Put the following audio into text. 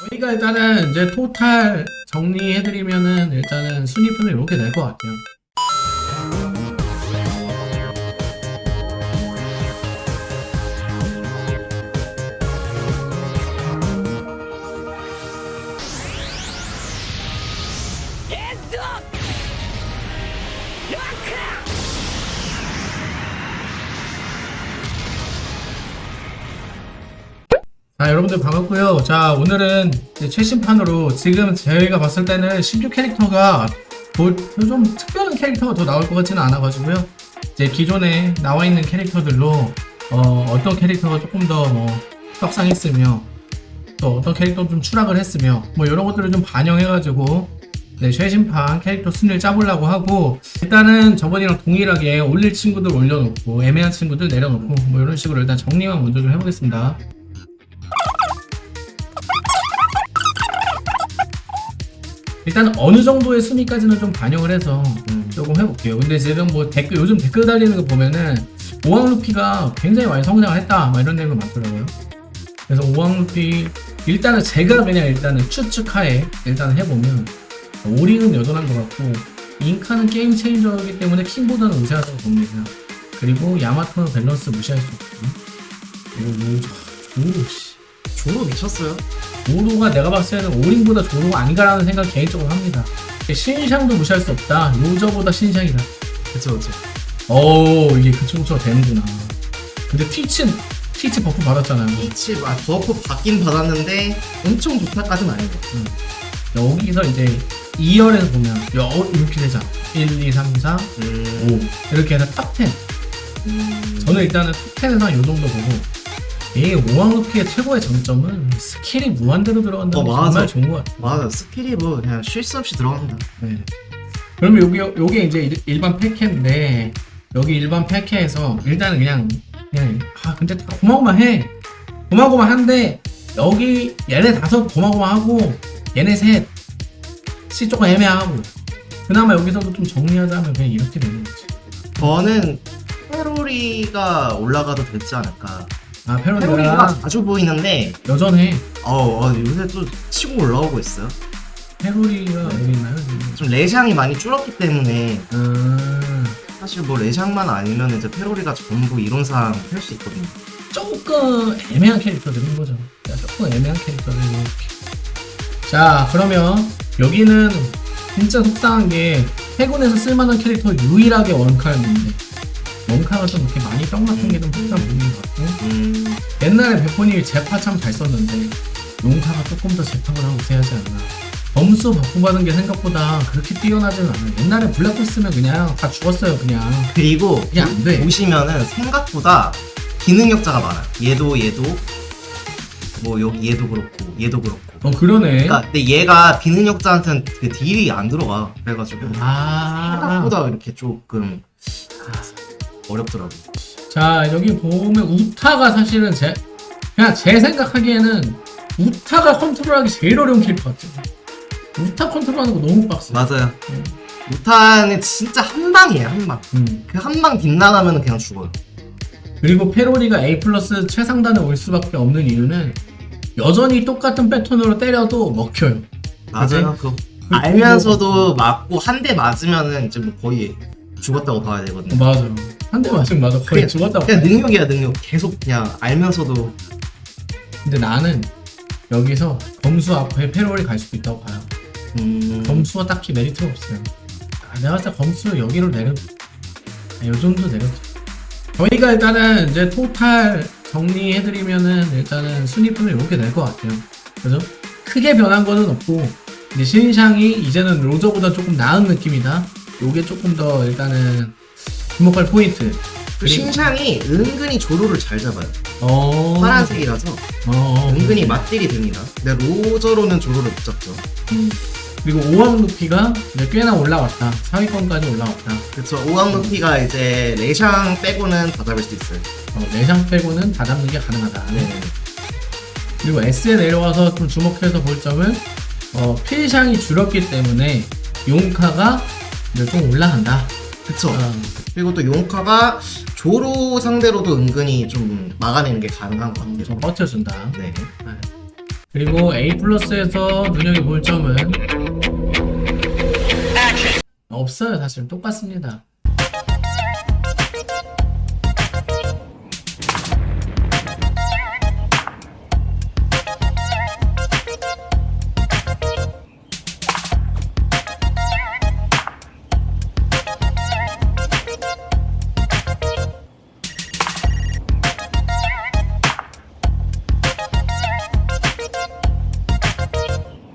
저희가 일단은 이제 토탈 정리해드리면은 일단은 순위표는 이렇게 될 것 같아요. 자 여러분들 반갑고요. 자 오늘은 최신판으로 지금 저희가 봤을 때는 신규 캐릭터가 뭐좀 특별한 캐릭터가 더 나올 것 같지는 않아 가지고요. 이제 기존에 나와 있는 캐릭터들로 어, 어떤 캐릭터가 조금 더뭐 떡상했으며 또 어떤 캐릭터 좀 추락을 했으며 뭐 이런 것들을 좀 반영해 가지고 네, 최신판 캐릭터 순위를 짜보려고 하고 일단은 저번이랑 동일하게 올릴 친구들 올려놓고 애매한 친구들 내려놓고 뭐 이런 식으로 일단 정리만 먼저 좀 해보겠습니다 일단 어느 정도의 순위까지는 좀 반영을 해서 음. 조금 해볼게요. 근데 지금 뭐 댓글 요즘 댓글 달리는 거 보면은 오왕 루피가 굉장히 많이 성장을 했다 막 이런 내용이 많더라고요. 그래서 오왕 루피 일단은 제가 그냥 일단은 추측하에 일단 해보면 오링은 여전한 것 같고 잉카는 게임 체인저이기 때문에 킹보다는 우세하다고 봅니다. 그리고 야마토는 밸런스 무시할 수 없고 그리고 요 조로 씨 조로 미쳤어요. 조로가 내가 봤을 때는 오링보다 조로가 아닌가라는 생각 개인적으로 합니다. 신샹도 무시할 수 없다. 요저보다 신샹이다. 그쵸 그쵸. 오 이게 그쪽으로 되는구나. 근데 티치 티치 buff 받았잖아요. 티치 아 buff 받긴 받았는데 엄청 좋다까지는 아닌 것 같아요. 여기서 이제 2열에서 보면 여 이렇게 되잖아. 1, 2, 3, 4, 음. 5 이렇게 해서 top 10. 음. 저는 일단은 top 10에서 한 요 정도 보고 이 오왕루피의 최고의 장점은 스킬이 무한대로 들어간다는 게 어, 맞아. 정말 좋은 것 같아요. 맞아 스킬이 뭐 그냥 쉴 새 없이 들어갑니다. 네. 그러면 여기 요게 이제 일- 일반 패키인데 여기 일반 패키에서 일단은 그냥 그냥 아 근데 다 고마고마해 고마고마한데 여기 얘네 다섯 고마고마하고 얘네 셋이 조금 애매하고 그나마 여기서도 좀 정리하자면 그냥 이렇게 되는 거지 저는 페로리가 올라가도 되지 않을까. 아 페로리가 페로리가 자주 보이는데 여전해 어, 어 요새 또 치고 올라오고 있어요. 페로리가 어디 있나요? 좀 레샹이 많이 줄었기 때문에 음, 사실 뭐 레샹만 아니면 이제 페로리가 전부 이론상 할 수 있거든요. 조금 애매한 캐릭터들인 거죠. 그러니까 조금 애매한 캐릭터들 이렇게. 자, 그러면 여기는 진짜 속상한 게 해군에서 쓸만한 캐릭터 유일하게 원카였는데 원카가 좀 이렇게 많이 뿅 같은 게좀 속상 보이는 것 같고 음. 옛날에 베폰이 제파 참 잘 썼는데 용카가 조금 더 제팍을 하고 우세하지 않나. 점수 바꾸받은 게 생각보다 그렇게 뛰어나지는 않아요. 옛날에 블랙홀 쓰면 그냥 다 죽었어요, 그냥. 그리고 그게 안 돼. 보시면은 생각보다 기능력자가 많아요. 얘도 얘도 뭐 여기 얘도 그렇고 얘도 그렇고. 어, 그러네. 그러니까 근데 얘가 비능력자한테는 그 딜이 안 들어가. 그래가지고 아. 생각보다 이렇게 조금 아, 어렵더라고. 자 여기 보면 우타가 사실은 제 그냥 제 생각하기에는 우타가 컨트롤하기 제일 어려운 캐릭터 같아요. 우타 컨트롤하는 거 너무 빡세. 맞아요. 음. 우타는 진짜 한 방이에요 한 방. 음. 그한 방 빗나가면 그냥 죽어요. 그리고 페로리가 A 플러스 최상단에 올 수밖에 없는 이유는 여전히 똑같은 패턴으로 때려도 먹혀요. 맞아요. 그거 알면서도 맞고 한 대 맞으면은 이제 뭐 거의 죽었다고 봐야 어, 되거든요. 맞아. 한 대 맞으면 맞아. 거의 그냥- 죽었다고. 그냥 능력이야 능력. 계속 그냥 알면서도 근데 나는 여기서 검수 앞에 페로리 갈 수도 있다고 봐요. 음, 검수가 딱히 메리트가 없어요. 아, 내가 봤을 때 검수 여기로 내려, 아, 요 정도 내려. 저희가 일단은 이제 토탈 정리해드리면은 일단은 순위표는 이렇게 될 것 같아요. 그죠? 크게 변한 거는 없고, 이제 신샹이 이제는 로저보다 조금 나은 느낌이다. 요게 조금 더 일단은 주목할 포인트. 그 신샹이 은근히 조로를 잘 잡아요. 어. 파란색이라서 어, 어. 은근히 맞딜이 됩니다. 근데 로저로는 조로를 못 잡죠. 음. 그리고 오왕 루피가 이제 꽤나 올라왔다. 4위권까지 올라왔다. 그쵸. 오왕 루피가 이제 레샹 빼고는 다 잡을 수 있어요. 어, 내장 빼고는 다 잡는 게 가능하다. 네. 그리고 S에 내려와서 좀 주목해서 볼 점은 어, 필샹이 줄었기 때문에 용카가 좀 올라간다. 그쵸. 어, 그리고 또 용카가 조로 상대로도 은근히 좀 막아내는 게 가능한 것 같아요. 좀 버텨준다. 네. 그리고 A 플러스에서 눈여겨볼 점은 없어요 사실 똑같습니다